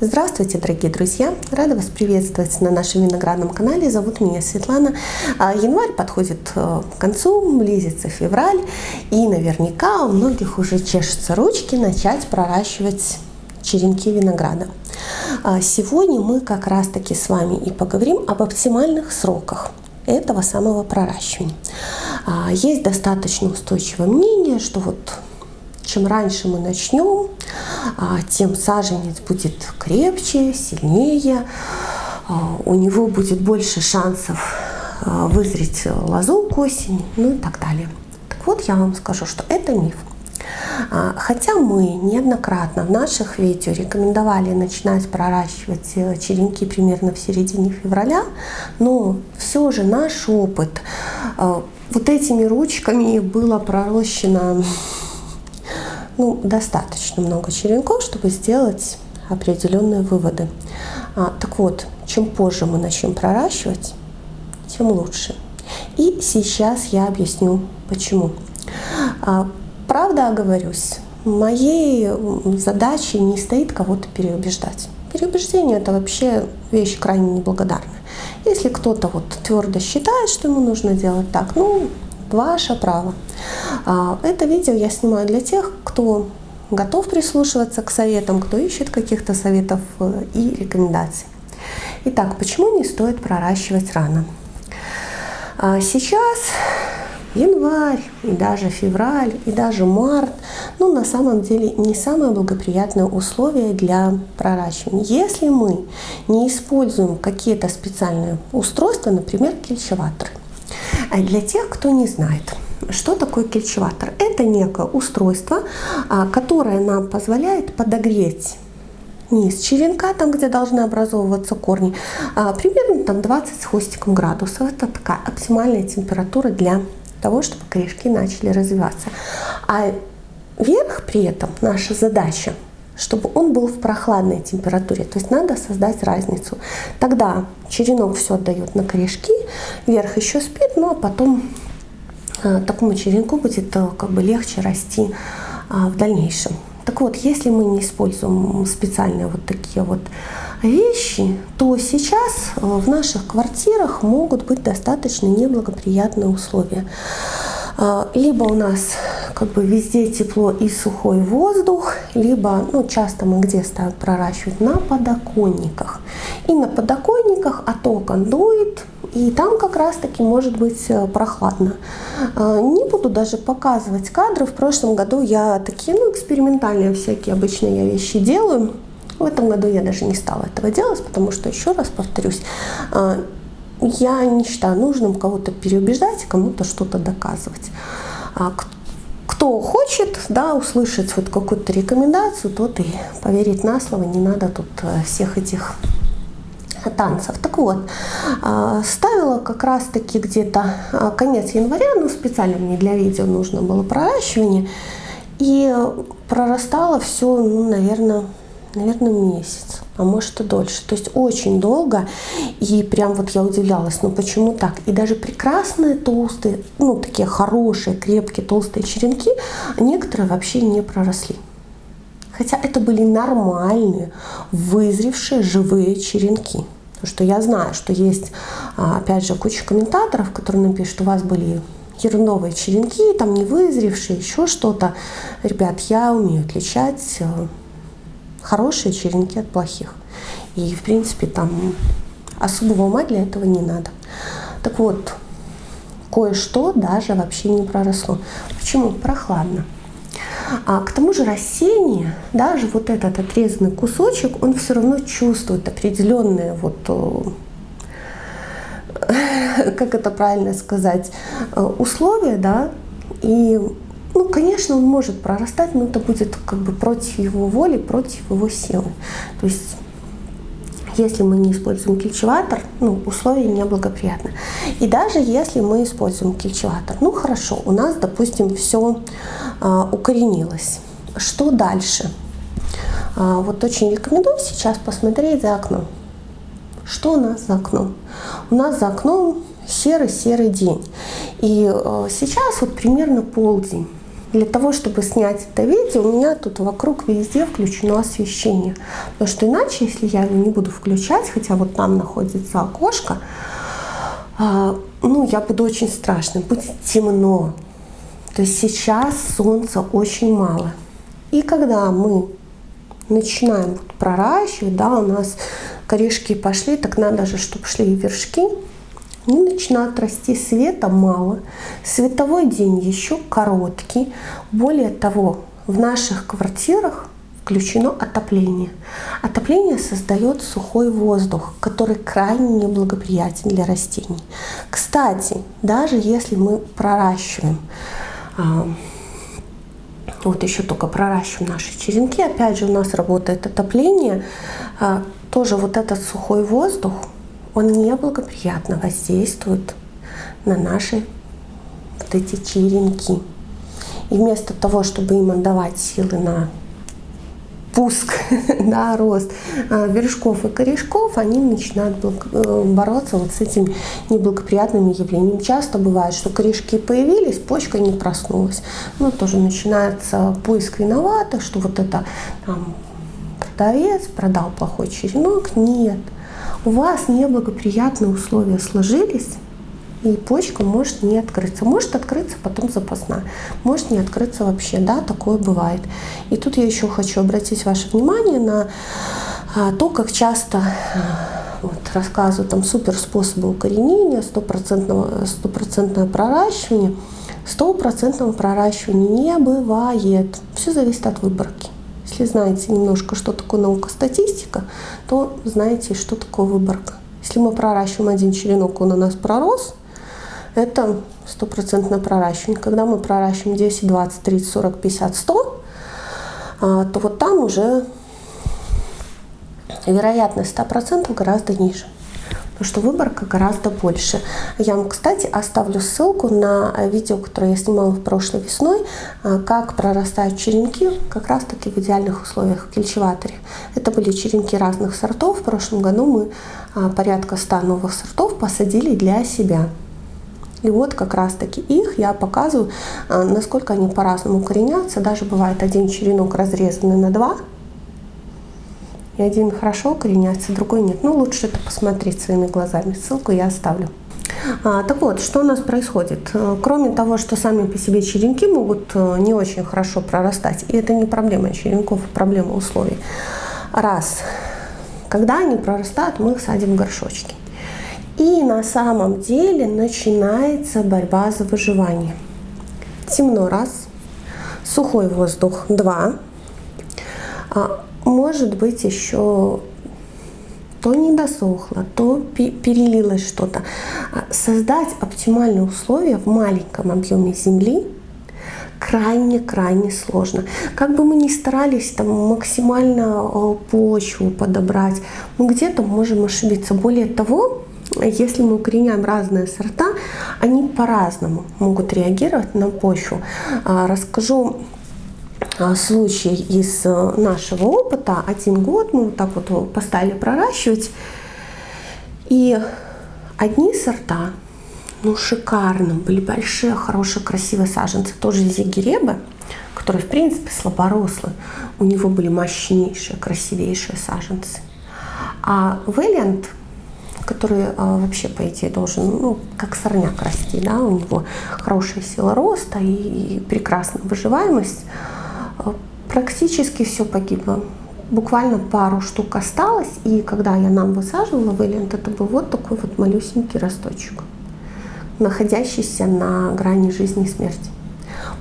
Здравствуйте, дорогие друзья! Рада вас приветствовать на нашем виноградном канале. Зовут меня Светлана. А, январь подходит э, к концу, близится февраль, и наверняка у многих уже чешутся ручки начать проращивать черенки винограда. А, сегодня мы как раз таки с вами и поговорим об оптимальных сроках этого самого проращивания. А, есть достаточно устойчивое мнение, что вот чем раньше мы начнем, а, тем саженец будет крепче, сильнее, а, у него будет больше шансов а, вызреть лозу к осени, ну и так далее. Так вот, я вам скажу, что это миф. Хотя мы неоднократно в наших видео рекомендовали начинать проращивать э, черенки примерно в середине февраля, но все же наш опыт вот этими ручками было пророщено ну, достаточно много черенков, чтобы сделать определенные выводы. А, так вот, чем позже мы начнем проращивать, тем лучше. И сейчас я объясню, почему. А, правда оговорюсь, моей задачей не стоит кого-то переубеждать. Переубеждение – это вообще вещь крайне неблагодарная. Если кто-то вот твердо считает, что ему нужно делать так, ну, ваше право. А, это видео я снимаю для тех, кто готов прислушиваться к советам, кто ищет каких-то советов э, и рекомендаций. Итак, почему не стоит проращивать рано? А, сейчас январь, и даже февраль, и даже март, ну, на самом деле не самые благоприятные условия для проращивания. Если мы не используем какие-то специальные устройства, например, кельчеваторы. А для тех, кто не знает, что такое кельчеватор? Это некое устройство, а, которое нам позволяет подогреть низ черенка, там, где должны образовываться корни, а, примерно там 20 с хвостиком градусов. Это такая оптимальная температура для того, чтобы корешки начали развиваться. А верх при этом, наша задача, чтобы он был в прохладной температуре. То есть надо создать разницу. Тогда черенок все отдает на корешки, верх еще спит, ну а потом такому черенку будет э, как бы легче расти а, в дальнейшем. Так вот, если мы не используем специальные вот такие вот вещи, то сейчас э, в наших квартирах могут быть достаточно неблагоприятные условия. А, либо у нас как бы везде тепло и сухой воздух, либо, ну, часто мы где ставим проращивать? На подоконниках. И на подоконниках от окон дует, и там как раз таки может быть э, прохладно. А, не буду даже показывать кадры. В прошлом году я такие, ну, экспериментальные всякие обычные я вещи делаю. В этом году я даже не стала этого делать, потому что, еще раз повторюсь, а, я не считаю нужным кого-то переубеждать, кому-то что-то доказывать. А кто хочет да, услышать вот какую-то рекомендацию, тот и поверить на слово, не надо тут э, всех этих танцев. Так вот, а, ставила как раз-таки где-то а, конец января, ну специально мне для видео нужно было проращивание, и прорастало все, ну, наверное, наверное, месяц, а может и дольше. То есть очень долго. И прям вот я удивлялась, ну почему так? И даже прекрасные толстые, ну такие хорошие, крепкие, толстые черенки, некоторые вообще не проросли. Хотя это были нормальные, вызревшие живые черенки. Потому что я знаю, что есть, а, опять же, куча комментаторов, которые напишут, у вас были ерновые черенки, там не вызревшие, еще что-то. Ребят, я умею отличать э, хорошие черенки от плохих. И, в принципе, там особого ума для этого не надо. Так вот, кое-что даже вообще не проросло. Почему? Прохладно. А к тому же растение, даже вот этот отрезанный кусочек, он все равно чувствует определенные вот э, как это правильно сказать, э, условия, да, и ну, конечно, он может прорастать, но это будет как бы против его воли, против его силы. То есть если мы не используем кельчеватор, ну, условия неблагоприятны. И даже если мы используем кельчеватор, ну хорошо, у нас, допустим, все а, укоренилось. Что дальше? А, вот очень рекомендую сейчас посмотреть за окном. Что у нас за окном? У нас за окном серый-серый день. И а, сейчас вот примерно полдень. Для того, чтобы снять это видео, у меня тут вокруг везде включено освещение. Потому что иначе, если я его не буду включать, хотя вот там находится окошко, а, ну, я буду очень страшным, будет темно. То есть сейчас солнца очень мало. И когда мы начинаем проращивать, да, у нас корешки пошли, так надо же, чтобы шли и вершки, начинают расти света мало. Световой день еще короткий. Более того, в наших квартирах включено отопление. Отопление создает сухой воздух, который крайне неблагоприятен для растений. Кстати, даже если мы проращиваем а, вот еще только проращиваем наши черенки, опять же у нас работает отопление, а, тоже вот этот сухой воздух, он неблагоприятно воздействует на наши вот эти черенки. И вместо того, чтобы им отдавать силы на пуск, да, рост а, вершков и корешков, они начинают э, бороться вот с этими неблагоприятными явлениями. Часто бывает, что корешки появились, почка не проснулась. Ну, тоже начинается поиск виноватых, что вот это там, продавец продал плохой черенок. Нет, у вас неблагоприятные условия сложились, и почка может не открыться. Может открыться потом запасная, может не открыться вообще, да, такое бывает. И тут я еще хочу обратить ваше внимание на а, то, как часто а, вот, рассказывают там супер способы укоренения, стопроцентное проращивание. Стопроцентного проращивания не бывает. Все зависит от выборки. Если знаете немножко, что такое наука статистика, то знаете, что такое выборка. Если мы проращиваем один черенок, он у нас пророс, это стопроцентное проращивание. Когда мы проращиваем 10, 20, 30, 40, 50, 100, то вот там уже вероятность 100% гораздо ниже. Потому что выборка гораздо больше. Я вам, кстати, оставлю ссылку на видео, которое я снимала в прошлой весной, а, как прорастают черенки как раз таки в идеальных условиях в кельчеваторе. Это были черенки разных сортов. В прошлом году мы а, порядка 100 новых сортов посадили для себя. И вот как раз таки их я показываю, а, насколько они по-разному укоренятся. Даже бывает один черенок разрезанный на два, и один хорошо укореняется, другой нет. Ну, лучше это посмотреть своими глазами. Ссылку я оставлю. А, так вот, что у нас происходит? Э, кроме того, что сами по себе черенки могут э, не очень хорошо прорастать, и это не проблема черенков, а проблема условий. Раз. Когда они прорастают, мы их садим в горшочки. И на самом деле начинается борьба за выживание. Темно раз, сухой воздух два, а, может быть еще то не досохло, то перелилось что-то. А, создать оптимальные условия в маленьком объеме земли крайне-крайне сложно. Как бы мы ни старались там максимально а, почву подобрать, мы где-то можем ошибиться. Более того, если мы укореняем разные сорта, они по-разному могут реагировать на почву. А, расскажу случай из э, нашего опыта. Один год мы вот так вот поставили проращивать. И одни сорта, ну шикарно, были большие, хорошие, красивые саженцы. Тоже зигеребы, которые в принципе слаборослые. У него были мощнейшие, красивейшие саженцы. А Вэллиант который а, вообще, по идее, должен, ну, как сорняк расти, да, у него хорошая сила роста и, и прекрасная выживаемость, практически все погибло. Буквально пару штук осталось, и когда я нам высаживала вэлент, это был вот такой вот малюсенький росточек, находящийся на грани жизни и смерти.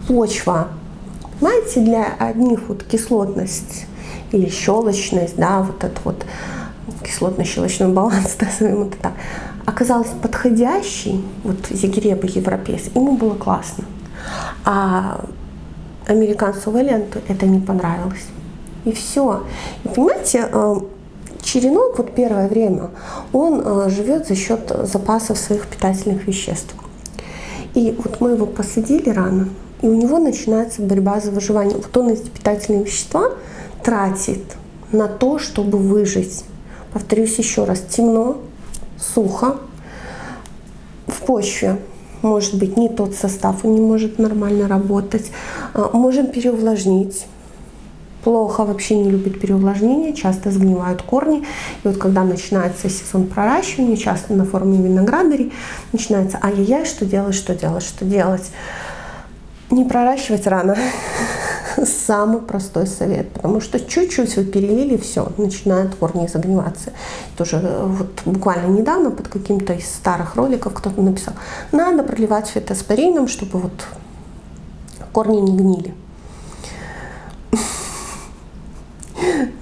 Почва, знаете, для одних вот кислотность или щелочность, да, вот это вот кислотно-щелочной баланс, назовем это так, оказался подходящий, вот зигреба европейский, ему было классно. А американцу Валенту это не понравилось. И все. И понимаете, э, черенок вот первое время, он э, живет за счет запасов своих питательных веществ. И вот мы его посадили рано, и у него начинается борьба за выживание. Вот он эти питательные вещества тратит на то, чтобы выжить. Повторюсь еще раз, темно, сухо, в почве может быть не тот состав, он не может нормально работать. А, можем переувлажнить. Плохо вообще не любит переувлажнение, часто сгнивают корни. И вот когда начинается сезон проращивания, часто на форме виноградарей, начинается ай-яй-яй, что делать, что делать, что делать. Не проращивать рано. Самый простой совет, потому что чуть-чуть вы перелили, все, начинают корни загниваться. Тоже э, вот буквально недавно под каким-то из старых роликов кто-то написал, надо проливать фитоспорином, чтобы вот корни не гнили.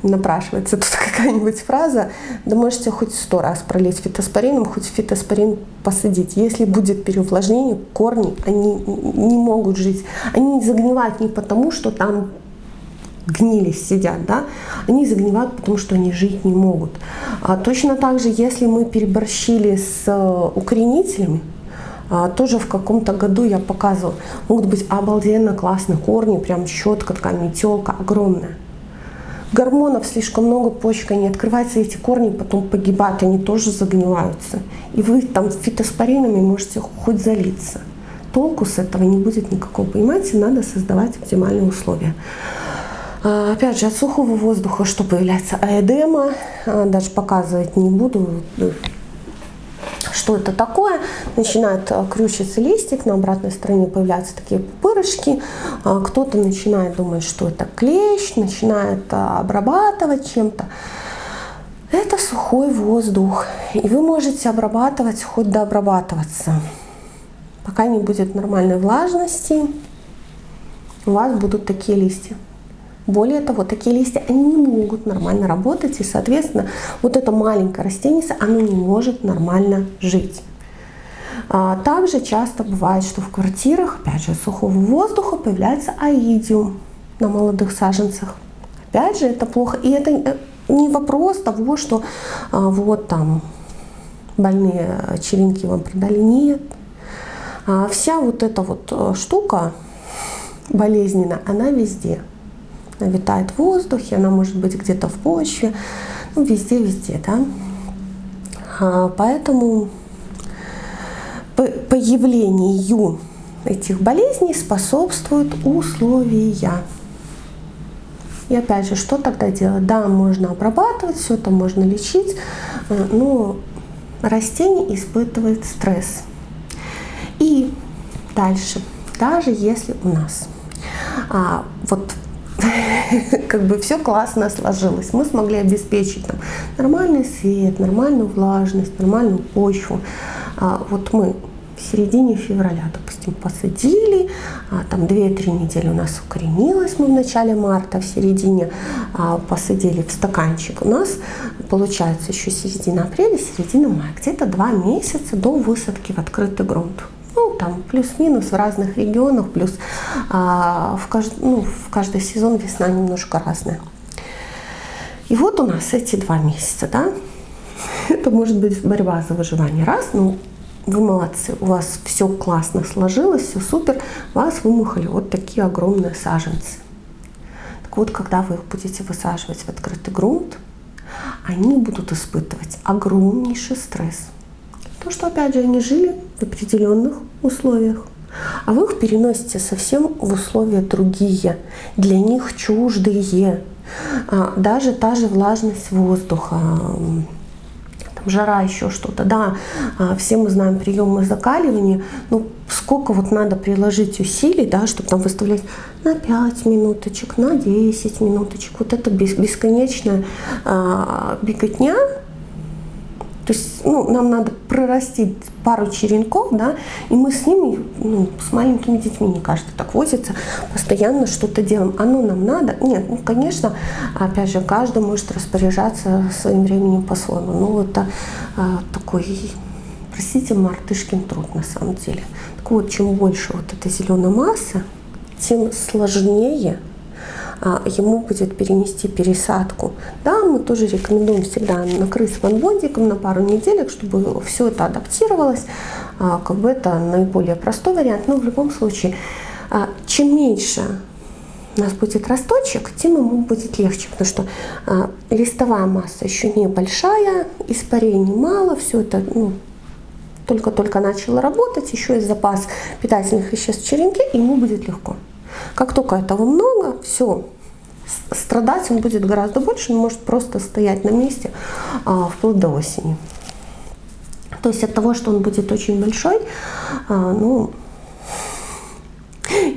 напрашивается тут какая-нибудь фраза, да можете хоть сто раз пролить фитоспорином, хоть фитоспорин посадить. Если будет переувлажнение, корни, они не могут жить. Они загнивают не потому, что там гнились сидят, да, они загнивают, потому что они жить не могут. А точно так же, если мы переборщили с э, укоренителями, тоже в каком-то году я показывала, могут быть обалденно классные корни, прям щетка такая метелка огромная гормонов слишком много, почка не открывается, эти корни потом погибают, они тоже загниваются. И вы там фитоспоринами можете хоть залиться. Толку с этого не будет никакого. Понимаете, надо создавать оптимальные условия. А, опять же, от сухого воздуха что появляется? Аэдема, а, даже показывать не буду, что это такое. Начинает э, крючиться листик, на обратной стороне появляются такие пупырышки. А, кто-то начинает думать, что это клещ, начинает э, обрабатывать чем-то. Это сухой воздух. И вы можете обрабатывать, хоть дообрабатываться. Пока не будет нормальной влажности, у вас будут такие листья. Более того, такие листья, они не могут нормально работать, и, соответственно, вот это маленькое растение, оно не может нормально жить. А, также часто бывает, что в квартирах, опять же, сухого воздуха появляется аидиум на молодых саженцах. Опять же, это плохо. И это э, не вопрос того, что а, вот там больные черенки вам продали. Нет. А, вся вот эта вот э, штука болезненная, она везде. Она витает в воздухе, она может быть где-то в почве, ну, везде-везде, да. А, поэтому появлению этих болезней способствуют условия. И опять же, что тогда делать? Да, можно обрабатывать, все это можно лечить, э, но растение испытывает стресс. И дальше, даже если у нас а, вот как бы все классно сложилось. Мы смогли обеспечить там, нормальный свет, нормальную влажность, нормальную почву. А, вот мы в середине февраля, допустим, посадили, а, там 2-3 недели у нас укоренилось, мы в начале марта, в середине а, посадили в стаканчик. У нас получается еще середина апреля, середина мая, где-то 2 месяца до высадки в открытый грунт ну, там плюс-минус в разных регионах, плюс а, в, кажд, ну, в каждый сезон весна немножко разная. И вот у нас эти два месяца, да, это может быть борьба за выживание. Раз, ну, вы молодцы, у вас все классно сложилось, все супер, вас вымухали вот такие огромные саженцы. Так вот, когда вы их будете высаживать в открытый грунт, они будут испытывать огромнейший стресс. То, что, опять же, они жили в определенных условиях. А вы их переносите совсем в условия другие, для них чуждые. А, даже та же влажность воздуха, там, жара, еще что-то. Да, а, все мы знаем приемы закаливания, ну сколько вот надо приложить усилий, да, чтобы там выставлять на 5 минуточек, на 10 минуточек. Вот это бесконечная а, беготня, то есть ну, нам надо прорастить пару черенков, да, и мы с ними, ну, с маленькими детьми, не каждый так возится, постоянно что-то делаем. Оно нам надо? Нет, ну, конечно, опять же, каждый может распоряжаться своим временем по-своему. Но это а, такой, простите, мартышкин труд на самом деле. Так вот, чем больше вот этой зеленой массы, тем сложнее ему будет перенести пересадку. Да, мы тоже рекомендуем всегда накрыть ванбондиком на пару неделек, чтобы все это адаптировалось. А, как бы это наиболее простой вариант, но в любом случае, а, чем меньше у нас будет росточек, тем ему будет легче, потому что а, листовая масса еще небольшая, испарений мало, все это ну, только-только начало работать, еще есть запас питательных веществ в черенке, и ему будет легко. Как только этого много, все, страдать он будет гораздо больше, он может просто стоять на месте а, вплоть до осени. То есть от того, что он будет очень большой, а, ну,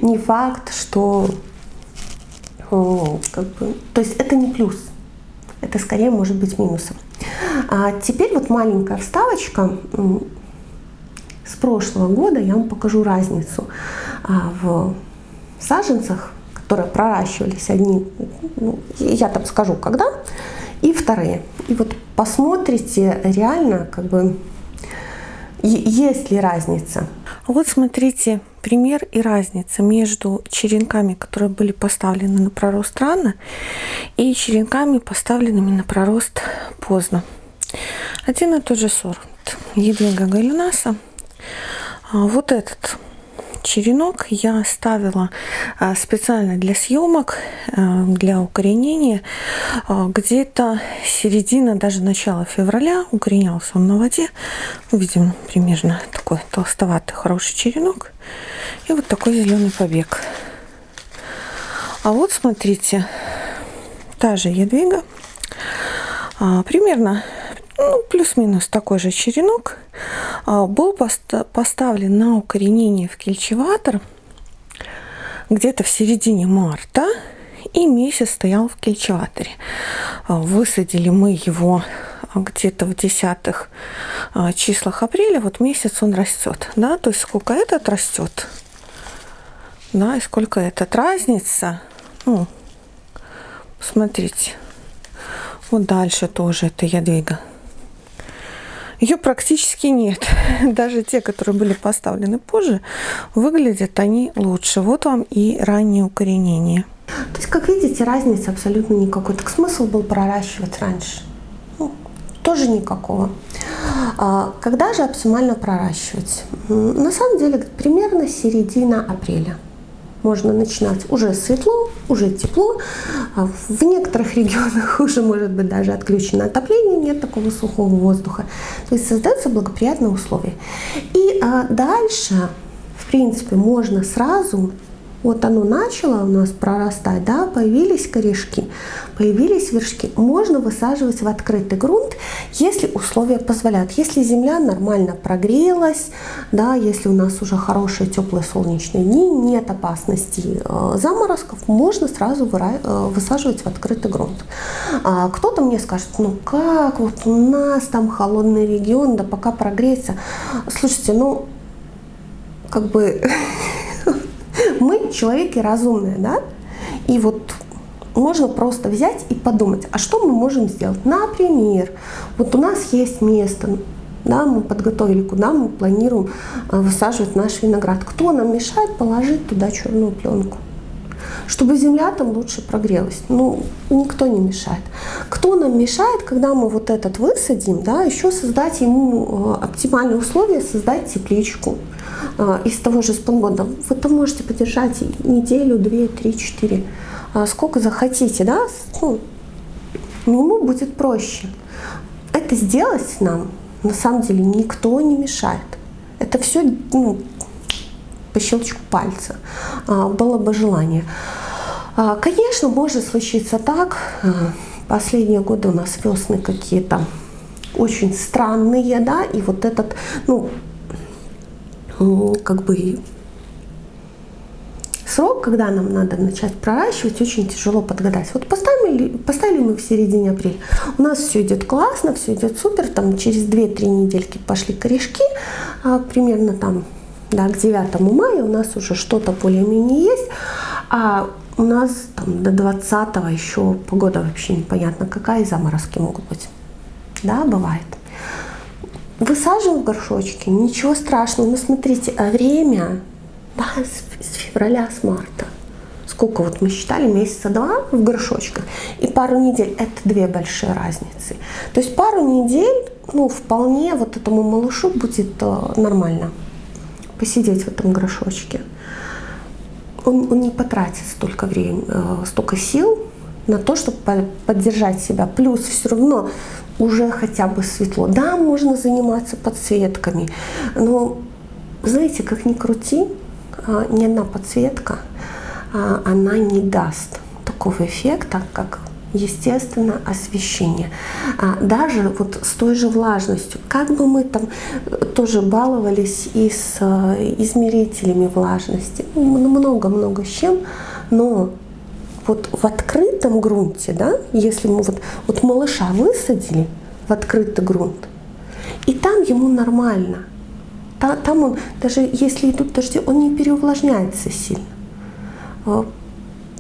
не факт, что как бы, то есть это не плюс, это скорее может быть минусом. А теперь вот маленькая вставочка с прошлого года, я вам покажу разницу а, саженцах, которые проращивались одни, ну, я там скажу когда, и вторые. И вот посмотрите реально, как бы, есть ли разница. Вот смотрите, пример и разница между черенками, которые были поставлены на пророст рано, и черенками, поставленными на пророст поздно. Один и тот же сорт. Едвига галинаса. А вот этот черенок я ставила а, специально для съемок, а, для укоренения. А, где-то середина, даже начало февраля укоренялся он на воде. Видим примерно такой толстоватый хороший черенок. И вот такой зеленый побег. А вот смотрите, та же ядвига. Примерно ну, плюс-минус такой же черенок, а, был поставлен на укоренение в кельчеватор где-то в середине марта и месяц стоял в кельчеваторе. А, высадили мы его где-то в десятых а, числах апреля, вот месяц он растет, да, то есть сколько этот растет, да, и сколько этот. Разница, ну, смотрите, вот дальше тоже это ядвига ее практически нет. Даже те, которые были поставлены позже, выглядят они лучше. Вот вам и раннее укоренение. То есть, как видите, разницы абсолютно никакой. Так смысл был проращивать раньше? Ну, тоже никакого. А, когда же оптимально проращивать? На самом деле, примерно середина апреля можно начинать уже светло, уже тепло. А в некоторых регионах уже может быть даже отключено отопление, нет такого сухого воздуха. То есть создаются благоприятные условия. И а, дальше, в принципе, можно сразу вот оно начало у нас прорастать, да, появились корешки, появились вершки. Можно высаживать в открытый грунт, если условия позволяют. Если земля нормально прогрелась, да, если у нас уже хорошие теплые солнечные дни, нет опасности э, заморозков, можно сразу э, высаживать в открытый грунт. А кто-то мне скажет, ну как, вот у нас там холодный регион, да пока прогреется. Слушайте, ну как бы Мы человеки разумные, да? И вот можно просто взять и подумать, а что мы можем сделать? Например, вот у нас есть место, да, мы подготовили, куда мы планируем э, высаживать наш виноград. Кто нам мешает положить туда черную пленку? Чтобы земля там лучше прогрелась. Ну, никто не мешает. Кто нам мешает, когда мы вот этот высадим, да, еще создать ему э, оптимальные условия, создать тепличку. А, из того же спонгода, вы там можете подержать неделю, две, три, четыре, а, сколько захотите, да, ну, ему будет проще. Это сделать нам на самом деле никто не мешает. Это все ну, по щелчку пальца. А, было бы желание. Конечно, может случиться так. Последние годы у нас весны какие-то очень странные, да, и вот этот, ну, как бы срок, когда нам надо начать проращивать, очень тяжело подгадать. Вот поставили, поставили мы в середине апреля, у нас все идет классно, все идет супер, там через 2-3 недельки пошли корешки, а, примерно там да, к 9 мая у нас уже что-то более-менее есть, а у нас там до 20 еще погода вообще непонятно какая, и заморозки могут быть. Да, бывает. Высаживаем в горшочки, ничего страшного. Но смотрите, а время да, с, с февраля, с марта. Сколько вот мы считали, месяца два в горшочках. И пару недель, это две большие разницы. То есть пару недель, ну, вполне вот этому малышу будет э, нормально посидеть в этом горшочке. Он, он не потратит столько времени, э, столько сил на то, чтобы поддержать себя. Плюс все равно уже хотя бы светло. Да, можно заниматься подсветками, но знаете, как ни крути, а, ни одна подсветка а, она не даст такого эффекта, как естественно, освещение. А даже вот с той же влажностью, как бы мы там э, тоже баловались и с э, измерителями влажности, много-много с чем, но вот в открытом грунте, да, если мы вот, вот малыша высадили в открытый грунт, и там ему нормально, там он, даже если идут дожди, он не переувлажняется сильно. Э,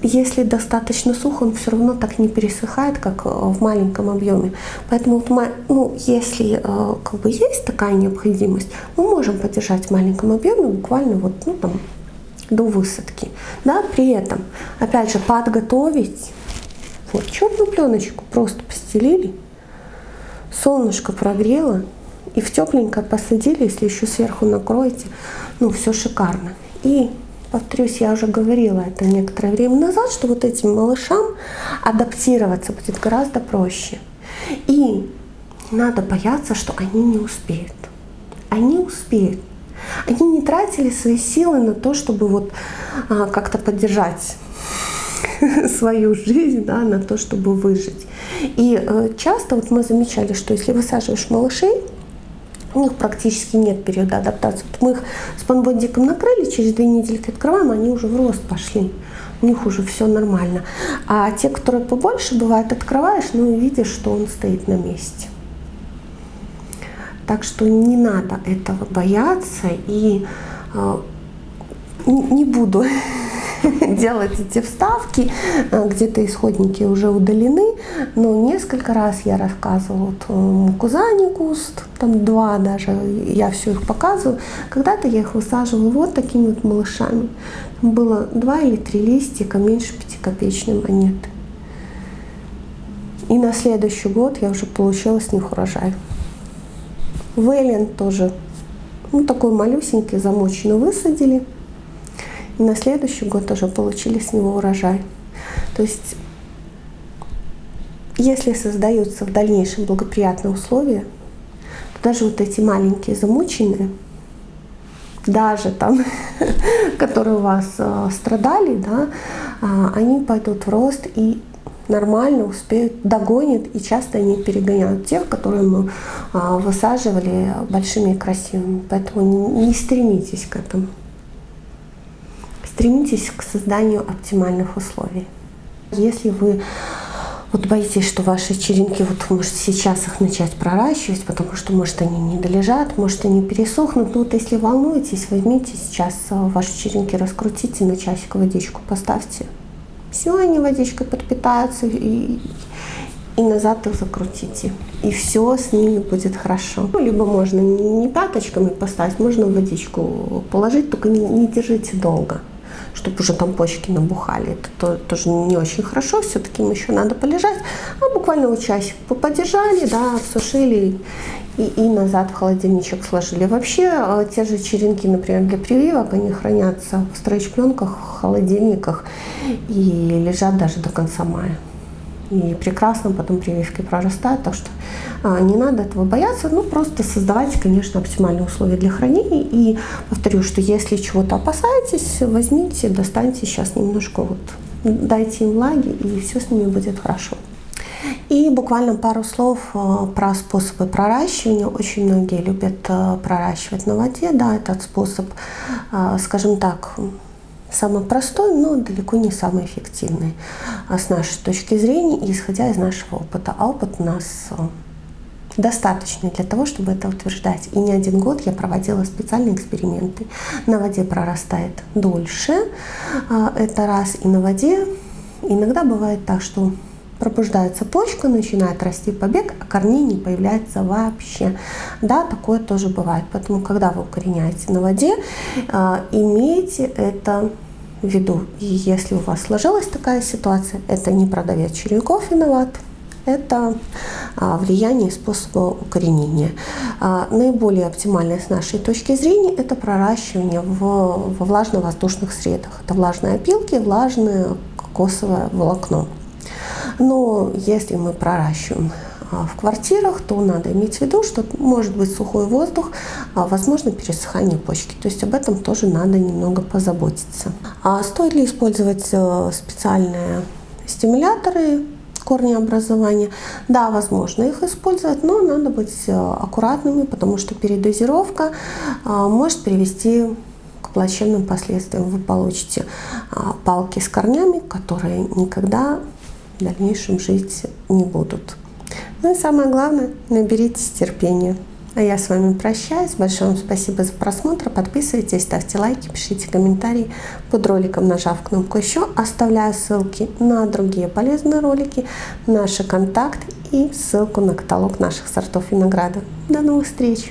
если достаточно сухо, он все равно так не пересыхает, как э, в маленьком объеме. Поэтому, ну, если э, как бы есть такая необходимость, мы можем поддержать в маленьком объеме буквально вот, ну, там, до высадки. Да, при этом, опять же, подготовить вот черную пленочку просто постелили, солнышко прогрело, и в тепленькое посадили, если еще сверху накроете, ну, все шикарно. И повторюсь, я уже говорила это некоторое время назад, что вот этим малышам адаптироваться будет гораздо проще. И надо бояться, что они не успеют. Они успеют. Они не тратили свои силы на то, чтобы вот а, как-то поддержать свою жизнь, да, на то, чтобы выжить. И э, часто вот мы замечали, что если высаживаешь малышей, у них практически нет периода адаптации. Вот мы их с панбондиком накрыли, через две недельки открываем, они уже в рост пошли. У них уже все нормально. А те, которые побольше, бывает, открываешь, ну и видишь, что он стоит на месте. Так что не надо этого бояться и э, не буду делать эти вставки, э, где-то исходники уже удалены, но несколько раз я рассказывала вот э, мукузани куст, там два даже, я все их показываю. Когда-то я их высаживала вот такими вот малышами. Там было два или три листика, меньше пятикопеечной монеты. И на следующий год я уже получила с них урожай. Вейлен тоже, ну такой малюсенький, замоченный высадили. И на следующий год уже получили с него урожай. То есть, если создаются в дальнейшем благоприятные условия, то даже вот эти маленькие замученные, даже там, которые у вас э, страдали, да, э, они пойдут в рост и нормально успеют, догонят, и часто они перегоняют тех, которые мы э, высаживали большими и красивыми. Поэтому не стремитесь к этому. Стремитесь к созданию оптимальных условий. Если вы вот боитесь, что ваши черенки, вот может сейчас их начать проращивать, потому что может они не долежат, может они пересохнут. Ну вот если волнуетесь, возьмите сейчас э, ваши черенки, раскрутите на часик водичку, поставьте. Все, они водичкой подпитаются и, и назад их закрутите. И все с ними будет хорошо. Ну, либо можно не пяточками поставить, можно водичку положить, только не, не держите долго чтобы уже там почки набухали. Это то, тоже не очень хорошо, все-таки им еще надо полежать. А буквально часик подержали, да, обсушили и, и назад в холодильничек сложили. Вообще э, те же черенки, например, для прививок, они хранятся в стрейч-пленках, в холодильниках и лежат даже до конца мая и прекрасно потом прививки прорастают, так что а, не надо этого бояться, ну просто создавайте, конечно, оптимальные условия для хранения и повторю, что если чего-то опасаетесь, возьмите, достаньте сейчас немножко вот, дайте им влаги и все с ними будет хорошо. И буквально пару слов а, про способы проращивания. Очень многие любят а, проращивать на воде. Да, этот способ, скажем так, самый простой, но далеко не самый эффективный а с нашей точки зрения и исходя из нашего опыта. А опыт у нас э, достаточный для того, чтобы это утверждать. И не один год я проводила специальные эксперименты. На воде прорастает дольше, а, это раз, и на воде иногда бывает так, что пробуждается почка, начинает расти побег, а корней не появляется вообще. Да, такое тоже бывает. Поэтому, когда вы укореняете на воде, а, имейте это в виду. И если у вас сложилась такая ситуация, это не продавец черенков виноват, это а, влияние способа укоренения. А, наиболее оптимальное с нашей точки зрения это проращивание в, во влажно-воздушных средах. Это влажные опилки, влажное кокосовое волокно. Но если мы проращиваем а, в квартирах, то надо иметь в виду, что может быть сухой воздух, а, возможно пересыхание почки. То есть об этом тоже надо немного позаботиться. А стоит ли использовать э, специальные стимуляторы корнеобразования? Да, возможно их использовать, но надо быть э, аккуратными, потому что передозировка может привести к плачевным последствиям. Вы получите палки с корнями, которые никогда в дальнейшем жить не будут. Ну и самое главное, наберитесь терпения. А я с вами прощаюсь. Большое вам спасибо за просмотр. Подписывайтесь, ставьте лайки, пишите комментарии под роликом, нажав кнопку «Еще». Оставляю ссылки на другие полезные ролики, наши контакты и ссылку на каталог наших сортов винограда. До новых встреч!